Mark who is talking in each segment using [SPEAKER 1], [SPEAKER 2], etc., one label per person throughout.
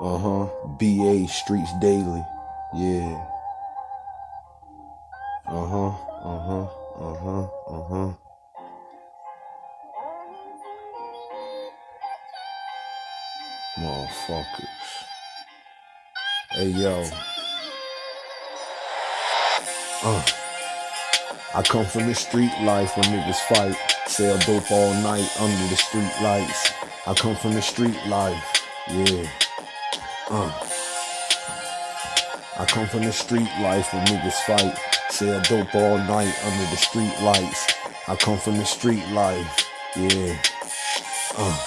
[SPEAKER 1] Uh huh. BA Streets Daily. Yeah. Uh huh. Uh huh. Uh huh. Uh huh. Motherfuckers. Hey yo. Uh. I come from the street life where niggas fight. Sell dope all night under the street lights. I come from the street life. Yeah. Uh. I come from the street life where niggas fight. Sell dope all night under the street lights. I come from the street life. Yeah. Uh.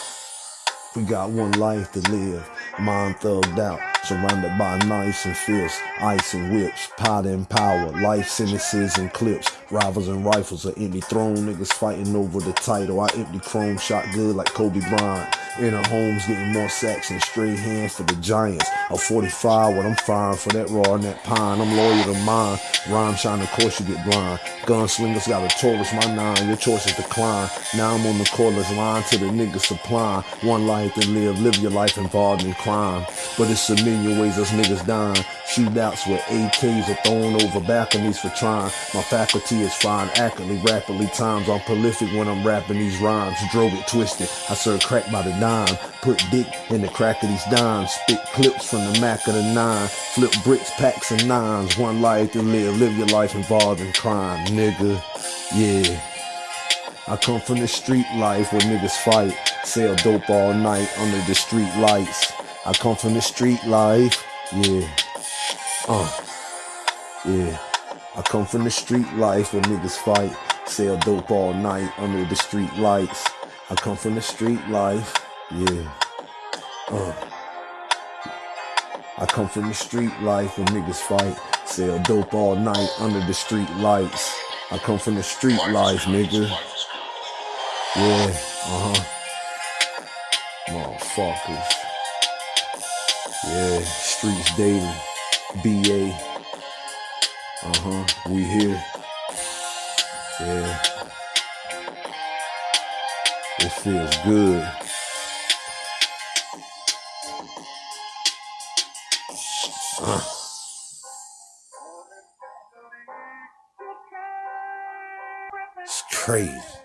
[SPEAKER 1] We got one life to live. Mind thugged out. Surrounded by knives and fists, ice and whips, powder and power, life sentences and clips, rivals and rifles, an empty throne, niggas fighting over the title. I empty chrome, shot good like Kobe Bryant. In our homes, getting more sacks and straight hands for the Giants. A 45, what I'm firing for that raw and that pine. I'm loyal to mine. Rhyme shine, of course you get blind. Gunslingers got a Taurus, my nine. Your choice choices decline. Now I'm on the cordless line to the niggas supply. One life to live, live your life involved in crime. But it's a million ways us niggas dying. Shootouts with AKs are thrown over balconies for trying. My faculty is fine, accurately, rapidly times. I'm prolific when I'm rapping these rhymes. Drove it twisted. I serve crack by the dime. Put dick in the crack of these dimes. Spit clips from the Mac of the nine. Flip bricks, packs, and nines. One life to live. Live your life involved in crime, nigga. Yeah. I come from the street life where niggas fight. Sell dope all night under the street lights. I come from the street life. Yeah. Uh, yeah. I come from the street life where niggas fight. Sell dope all night under the street lights. I come from the street life. Yeah. Uh. I come from the street life where niggas fight. Sell dope all night under the street lights. I come from the street life, nigga. Yeah. Uh huh. Motherfuckers. Yeah. Streets dating. BA. Uh huh. We here. Yeah. It feels good. Uh. It's crazy.